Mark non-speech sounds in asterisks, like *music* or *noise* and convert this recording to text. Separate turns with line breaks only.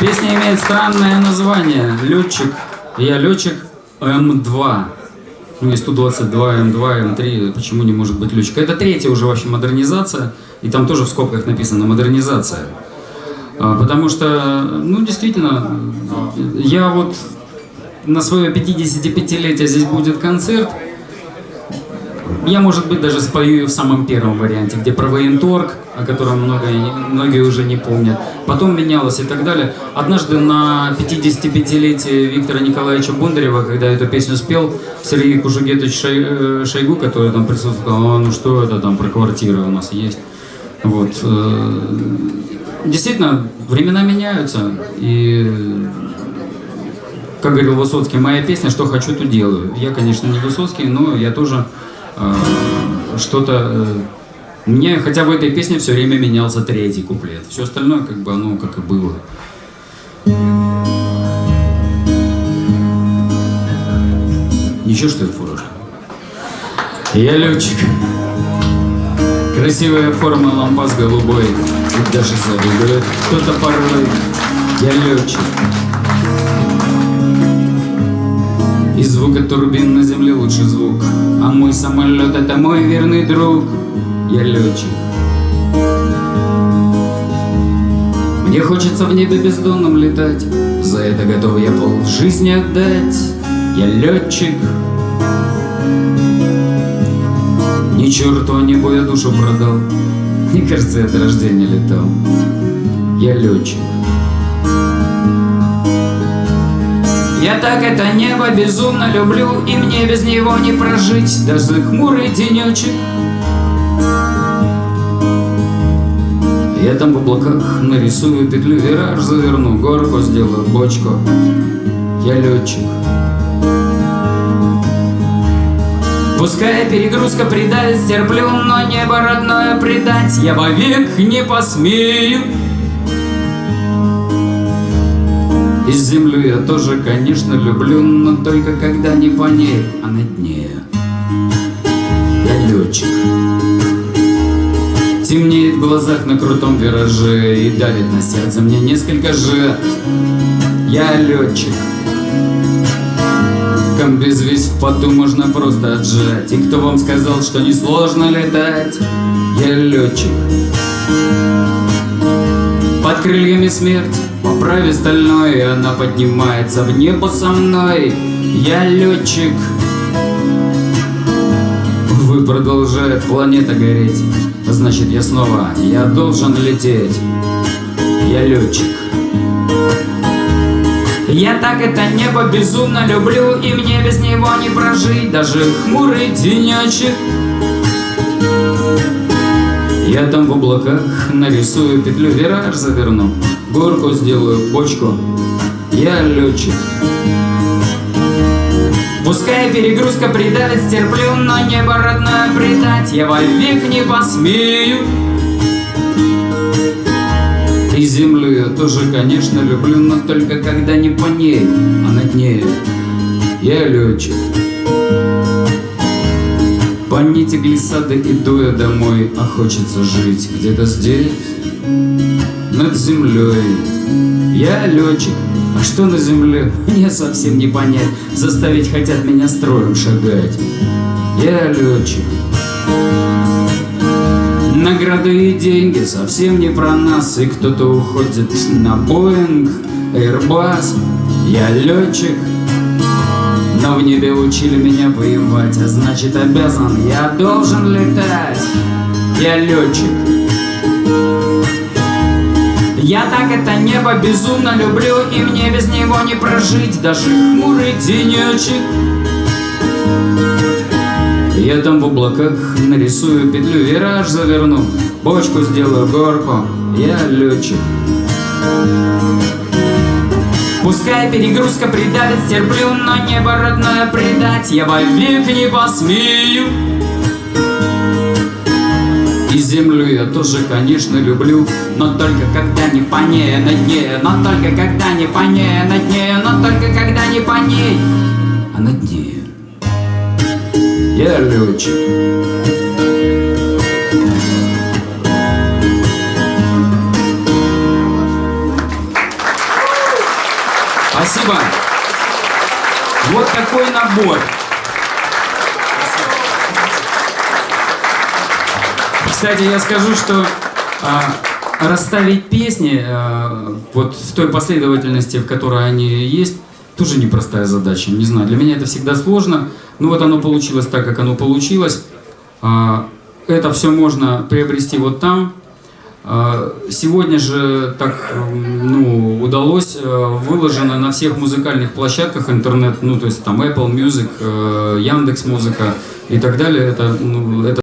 Песня имеет странное название. Летчик. Я летчик М2. Ну, есть Ту-22, М2, М3. Почему не может быть летчик? Это третья уже вообще модернизация. И там тоже в скобках написано модернизация. А, Потому что, ну, действительно, я вот на свое 55-летие здесь будет концерт. Я, может быть, даже спою ее в самом первом варианте, где про военторг, о котором многие, многие уже не помнят. Потом менялось и так далее. Однажды на 55-летие Виктора Николаевича Бондарева, когда эту песню спел, Сергей Кужугетович э, Шойгу, который там присутствовал, «А, ну что это там про квартиры у нас есть. Вот. э, Действительно, времена меняются, и как говорил Высоцкий, моя песня «Что хочу, то делаю». Я, конечно, не Высоцкий, но я тоже что-то... э, мне, хотя в этой песне все время менялся третий куплет. Все остальное, как бы, оно как и было. Еще что ли, фуражка? Я летчик. Красивая форма лампас голубой. И даже завидует кто-то порой. Я летчик. И звук от турбин на земле лучший звук. А мой самолет это мой верный друг. Я летчик. Мне хочется в небе бездонном летать. За это готов я пол жизни отдать. Я летчик. Ни черту а небу я душу продал. Мне кажется, я от рождения летал. Я летчик Я так это небо безумно люблю, И мне без него не прожить Даже хмурый денечек. Я там в облаках нарисую петлю, вираж заверну, горку сделаю, бочку. Я летчик. Пускай перегрузка придавит, стерплю, но небо родное предать я вовек не посмею. И землю я тоже, конечно, люблю, но только когда не по ней, а на дне. Я летчик. Темнеет в глазах на крутом вираже И давит на сердце мне несколько же. Я летчик. Комбез весь в поту можно просто отжать. И кто вам сказал, что несложно летать? Я летчик Под крыльями смерть. Поправи стальной, и она поднимается в небо со мной. Я летчик. Вы продолжает планета гореть. Значит я снова, я должен лететь. Я летчик. Я так это небо безумно люблю, и мне без него не прожить, даже хмурый денечек. Я там в облаках нарисую петлю, вираж заверну, горку сделаю, бочку. Я летчик. Пускай перегрузка придавит, стерплю, но небо родное предать я вовек не посмею. И землю я тоже, конечно, люблю, но только когда не по ней, а над ней. Я летчик. Нити глиссады иду я домой, а хочется жить где-то здесь, над землей. Я летчик, а что на земле, *laughs* мне совсем не понять. Заставить хотят меня строем шагать. Я летчик. Награды и деньги совсем не про нас, и кто-то уходит на Боинг, Airbus. Я летчик, но в небе учили меня воевать, а значит обязан, я должен летать. Я летчик. Я так это небо безумно люблю, и мне без него не прожить, даже хмурый денечек. Я там в облаках нарисую петлю, вираж заверну, бочку сделаю, горку. Я летчик. Пускай перегрузка придавит, стерплю, но небо родное предать я вовек не посмею. И землю я тоже, конечно, люблю, но только когда не по ней, на дне, но только когда не по ней, на дне, но только когда не по ней, а на дне. Я летчик. Спасибо. Вот такой набор. Кстати, я скажу, что а, расставить песни а, вот в той последовательности, в которой они есть, тоже непростая задача. Не знаю, для меня это всегда сложно. Но вот оно получилось так, как оно получилось. А, это все можно приобрести вот там. А, Сегодня же так ну, удалось, э, выложено на всех музыкальных площадках интернет, ну то есть там Apple Music, э, Яндекс Музыка и так далее. Это, ну, это